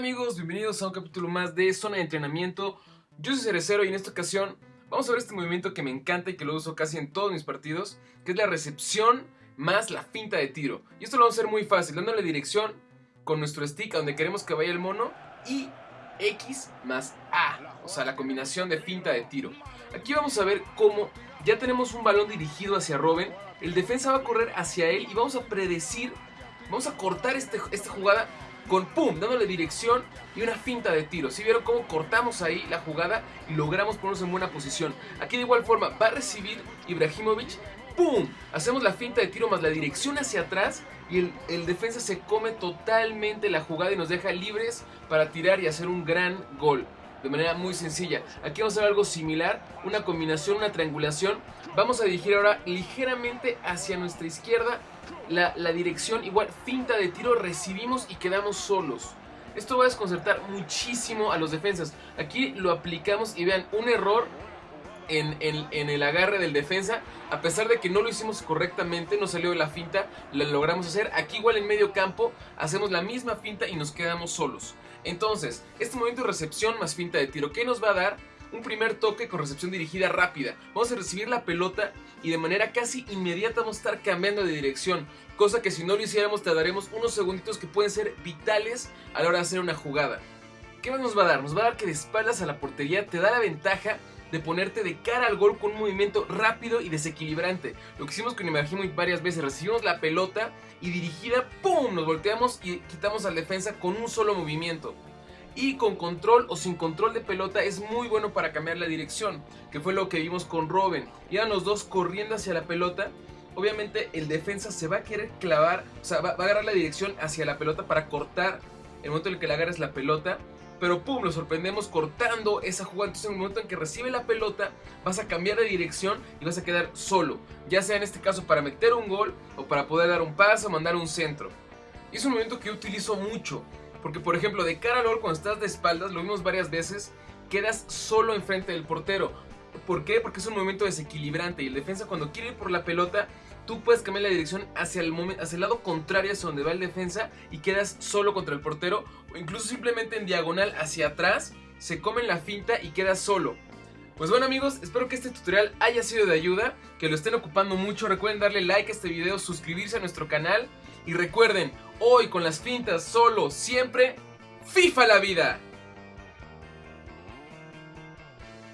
amigos, bienvenidos a un capítulo más de Zona de Entrenamiento. Yo soy Cerecero y en esta ocasión vamos a ver este movimiento que me encanta y que lo uso casi en todos mis partidos, que es la recepción más la finta de tiro. Y esto lo vamos a hacer muy fácil, dándole dirección con nuestro stick a donde queremos que vaya el mono y X más A, o sea, la combinación de finta de tiro. Aquí vamos a ver cómo ya tenemos un balón dirigido hacia Robin, el defensa va a correr hacia él y vamos a predecir, vamos a cortar este, esta jugada con pum, dándole dirección y una finta de tiro. Si vieron cómo cortamos ahí la jugada y logramos ponernos en buena posición. Aquí de igual forma va a recibir Ibrahimovic, pum, hacemos la finta de tiro más la dirección hacia atrás y el, el, defensa se come totalmente la jugada y nos deja libres para tirar y hacer un gran gol. De manera muy sencilla. Aquí vamos a ver algo similar, una combinación, una triangulación. Vamos a dirigir ahora ligeramente hacia nuestra izquierda la, dirección, igual finta de tiro, recibimos y quedamos solos. Esto va a desconcertar muchísimo a los defensas. Aquí lo aplicamos y vean, un error en, el agarre del defensa. A pesar de que no lo hicimos correctamente, no salió de la finta, la logramos hacer. Aquí igual en medio campo hacemos la misma finta y nos quedamos solos. Entonces, este momento de recepción más finta de tiro, ¿qué nos va a dar? un primer toque con recepción dirigida rápida. Vamos a recibir la pelota y de manera casi inmediata vamos a estar cambiando de dirección. Cosa que si no lo hiciéramos tardaremos unos segunditos que pueden ser vitales a la hora de hacer una jugada. ¿Qué nos va a dar? Nos va a dar que de espaldas a la portería te da la ventaja de ponerte de cara al gol con un movimiento rápido y desequilibrante. Lo que hicimos con Ibrahimovic varias veces, recibimos la pelota y dirigida, ¡pum! Nos volteamos y quitamos al defensa con un solo movimiento y con control o sin control de pelota es muy bueno para cambiar la dirección, que fue lo que vimos con Robin. Iban los dos corriendo hacia la pelota. Obviamente el defensa se va a querer clavar, o sea, va, a agarrar la dirección hacia la pelota para cortar el momento en el que le agarres la pelota. Pero pum, lo sorprendemos cortando esa jugada. Entonces en el momento en que recibe la pelota, vas a cambiar de dirección y vas a quedar solo. Ya sea en este caso para meter un gol o para poder dar un paso o mandar un centro. Y es un momento que yo utilizo mucho. Porque, por ejemplo, de cara al gol, cuando estás de espaldas, lo vimos varias veces, quedas solo enfrente del portero. ¿Por qué? Porque es un movimiento desequilibrante y el defensa cuando quiere ir por la pelota, tú puedes cambiar la dirección hacia el, hacia el lado contrario hacia donde va el defensa y quedas solo contra el portero o incluso simplemente en diagonal hacia atrás, se comen la finta y quedas solo. Pues bueno amigos, espero que este tutorial haya sido de ayuda, que lo estén ocupando mucho, recuerden darle like a este video, suscribirse a nuestro canal y recuerden, hoy con las fintas solo, siempre, FIFA la vida.